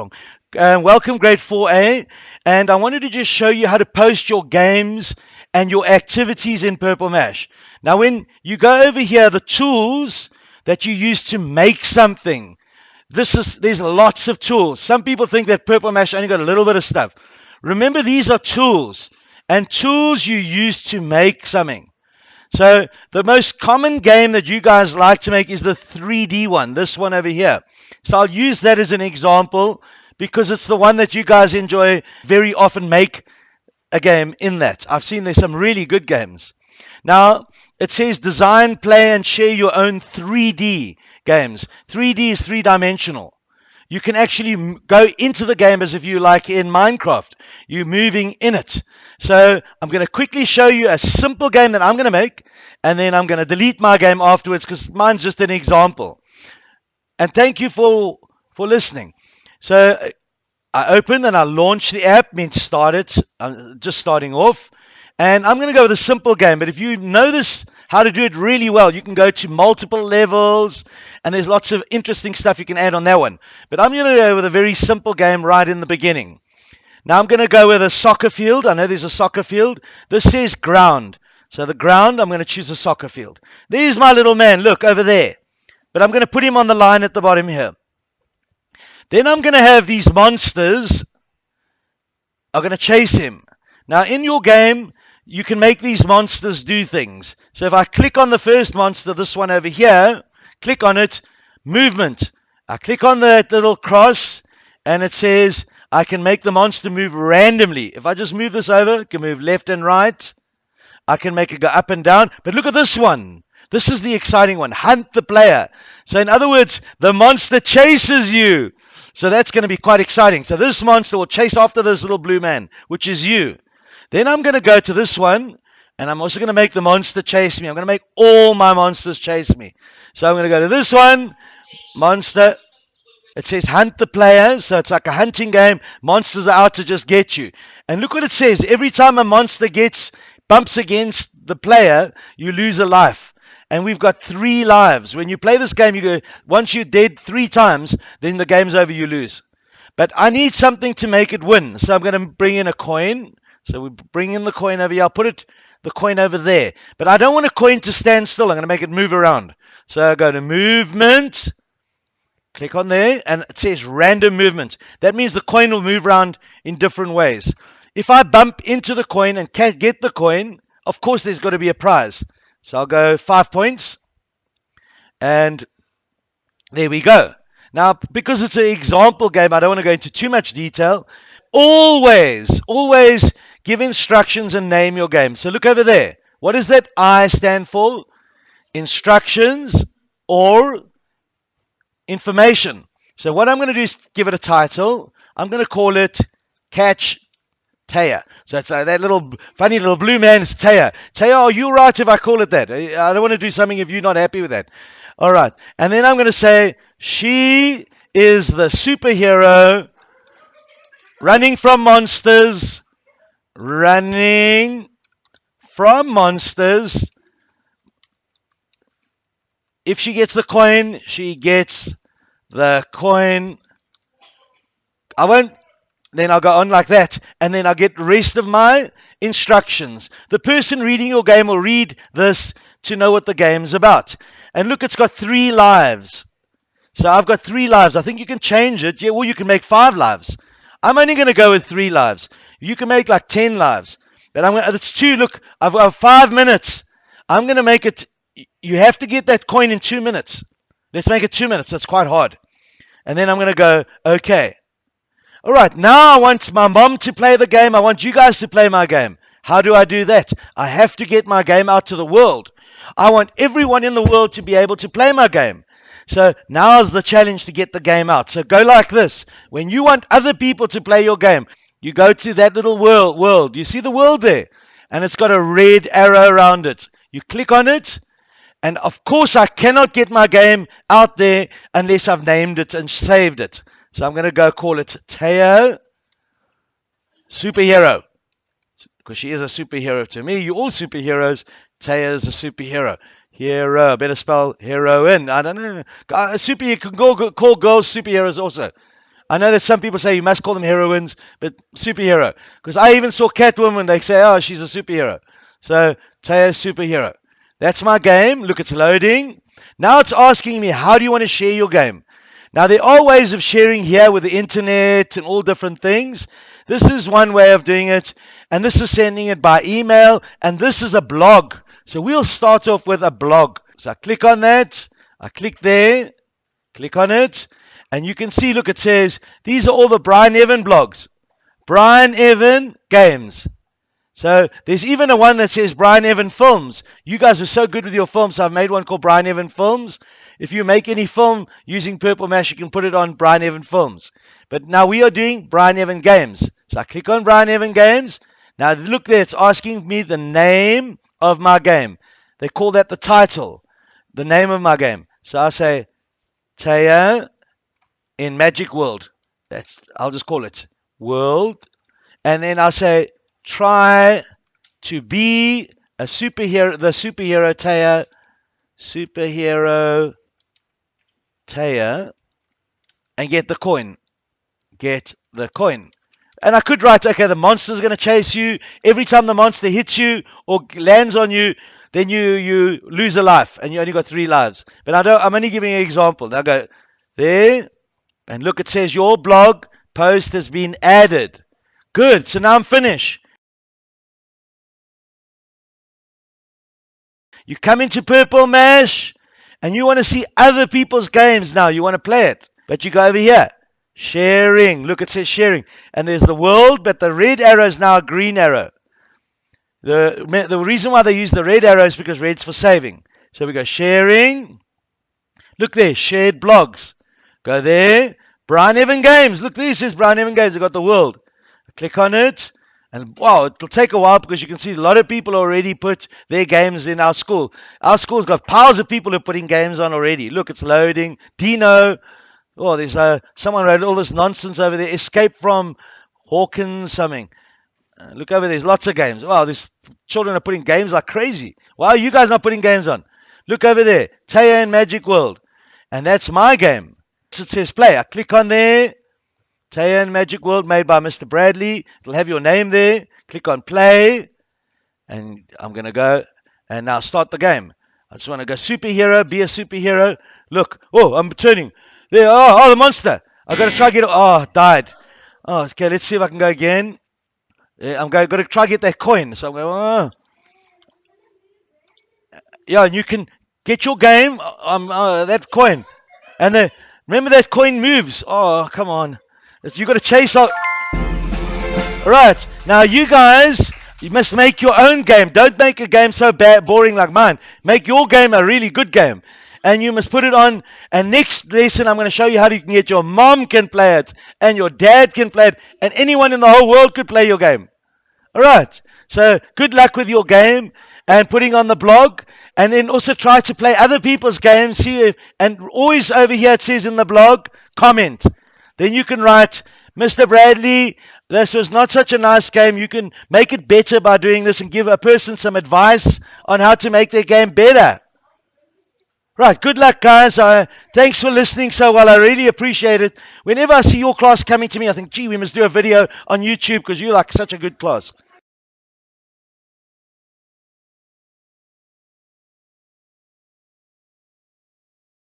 wrong. Uh, welcome, grade 4A. And I wanted to just show you how to post your games and your activities in Purple Mash. Now, when you go over here, the tools that you use to make something, this is there's lots of tools. Some people think that Purple Mash only got a little bit of stuff. Remember, these are tools, and tools you use to make something. So the most common game that you guys like to make is the 3D one, this one over here. So I'll use that as an example because it's the one that you guys enjoy very often make a game in that. I've seen there's some really good games. Now, it says design, play, and share your own 3D games. 3D is three dimensional. You can actually go into the game as if you like in Minecraft. You're moving in it. So I'm going to quickly show you a simple game that I'm going to make, and then I'm going to delete my game afterwards because mine's just an example. And thank you for for listening. So I open and I launch the app, means start it. Uh, I'm just starting off. And I'm going to go with a simple game. But if you know this, how to do it really well, you can go to multiple levels. And there's lots of interesting stuff you can add on that one. But I'm going to go with a very simple game right in the beginning. Now I'm going to go with a soccer field. I know there's a soccer field. This says ground. So the ground, I'm going to choose a soccer field. There's my little man. Look over there. But I'm going to put him on the line at the bottom here. Then I'm going to have these monsters are going to chase him. Now in your game, you can make these monsters do things. So if I click on the first monster, this one over here, click on it, movement. I click on that little cross and it says I can make the monster move randomly. If I just move this over, it can move left and right. I can make it go up and down. But look at this one. This is the exciting one. Hunt the player. So in other words, the monster chases you. So that's going to be quite exciting. So this monster will chase after this little blue man, which is you. Then I'm going to go to this one, and I'm also going to make the monster chase me. I'm going to make all my monsters chase me. So I'm going to go to this one, monster, it says hunt the player, so it's like a hunting game. Monsters are out to just get you. And look what it says. Every time a monster gets bumps against the player, you lose a life. And we've got three lives. When you play this game, you go once you're dead three times, then the game's over, you lose. But I need something to make it win. So I'm going to bring in a coin. So we bring in the coin over here. I'll put it the coin over there. But I don't want a coin to stand still. I'm going to make it move around. So I go to movement. Click on there and it says random movement. That means the coin will move around in different ways. If I bump into the coin and get the coin, of course there's got to be a prize. So I'll go five points. And there we go. Now, because it's an example game, I don't want to go into too much detail. Always, always give instructions and name your game. So look over there. What does that I stand for? Instructions or information. So what I'm going to do is give it a title. I'm going to call it Catch Taya. So it's uh, that little funny little blue man's Taya. Taya, are you right if I call it that? I don't want to do something if you're not happy with that. All right. And then I'm going to say she is the superhero running from monsters, running from monsters. If she gets the coin, she gets the coin. I won't, then I'll go on like that, and then I'll get the rest of my instructions. The person reading your game will read this to know what the game's about. And look, it's got three lives. So I've got three lives. I think you can change it. Yeah, well, you can make five lives. I'm only going to go with three lives. You can make like ten lives. But I'm to, it's two. Look, I've got five minutes. I'm going to make it, you have to get that coin in two minutes. Let's make it two minutes. That's quite hard. And then I'm going to go, okay. All right, now I want my mom to play the game. I want you guys to play my game. How do I do that? I have to get my game out to the world. I want everyone in the world to be able to play my game. So now is the challenge to get the game out. So go like this. When you want other people to play your game, you go to that little world. World. You see the world there? And it's got a red arrow around it. You click on it and of course, I cannot get my game out there unless I've named it and saved it. So I'm going to go call it Teo Superhero. Because she is a superhero to me. You're all superheroes. Teo is a superhero. Hero. Uh, better spell heroine. I don't know. A super, you can call, call girls superheroes also. I know that some people say you must call them heroines, but superhero. Because I even saw Catwoman, they say, oh, she's a superhero. So, Taya superhero. That's my game. Look, it's loading. Now it's asking me, how do you want to share your game? Now, there are ways of sharing here with the internet and all different things. This is one way of doing it, and this is sending it by email, and this is a blog. So we'll start off with a blog. So I click on that, I click there, click on it, and you can see, look, it says, these are all the Brian Evan blogs. Brian Evan Games. So there's even a one that says Brian Evan Films. You guys are so good with your films, so I've made one called Brian Evan Films. If you make any film using Purple Mash, you can put it on Brian Evan Films. But now we are doing Brian Evan Games. So I click on Brian Evan Games. Now look there, it's asking me the name of my game. They call that the title, the name of my game. So I say Taya in Magic World. That's I'll just call it World. And then I say try to be a superhero, the superhero Taya, superhero Taya, and get the coin. Get the coin. And I could write, okay, the monster's going to chase you. Every time the monster hits you or lands on you, then you you lose a life, and you only got three lives. But I don't. I'm only giving an example. Now go there, and look. It says your blog post has been added. Good. So now I'm finished. You come into Purple Mash and you want to see other people's games now. You want to play it. But you go over here. Sharing. Look, it says sharing. And there's the world, but the red arrow is now a green arrow. The, the reason why they use the red arrow is because red's for saving. So we go sharing. Look there, shared blogs. Go there. Brian Evan Games. Look, this is Brian Evan Games. I've got the world. click on it. And wow, it'll take a while because you can see a lot of people already put their games in our school. Our school's got piles of people who are putting games on already. Look, it's loading. Dino. Oh, there's uh, someone wrote all this nonsense over there. Escape from Hawkins something. Uh, look over there. There's lots of games. Wow, these children are putting games like crazy. Why are you guys not putting games on? Look over there. Taya and Magic World. And that's my game. It says play. I click on there. Taya Magic World made by Mr. Bradley. It'll have your name there. Click on play. And I'm going to go and now start the game. I just want to go superhero, be a superhero. Look. Oh, I'm turning. There. Oh, oh the monster. I've got to try get it. Oh, died. Oh, okay. Let's see if I can go again. I'm going, got to try get that coin. So I'm going, oh. Yeah, and you can get your game, um, uh, that coin. And then, remember that coin moves. Oh, come on you got to chase out. Right now, you guys, you must make your own game. Don't make a game so bad, boring like mine. Make your game a really good game, and you must put it on. And next lesson, I'm going to show you how you can get your mom can play it, and your dad can play it, and anyone in the whole world could play your game. All right. So good luck with your game and putting on the blog, and then also try to play other people's games. See if, and always over here it says in the blog, comment. Then you can write, Mr. Bradley, this was not such a nice game. You can make it better by doing this and give a person some advice on how to make their game better. Right, good luck, guys. Uh, thanks for listening so well. I really appreciate it. Whenever I see your class coming to me, I think, gee, we must do a video on YouTube because you're like such a good class.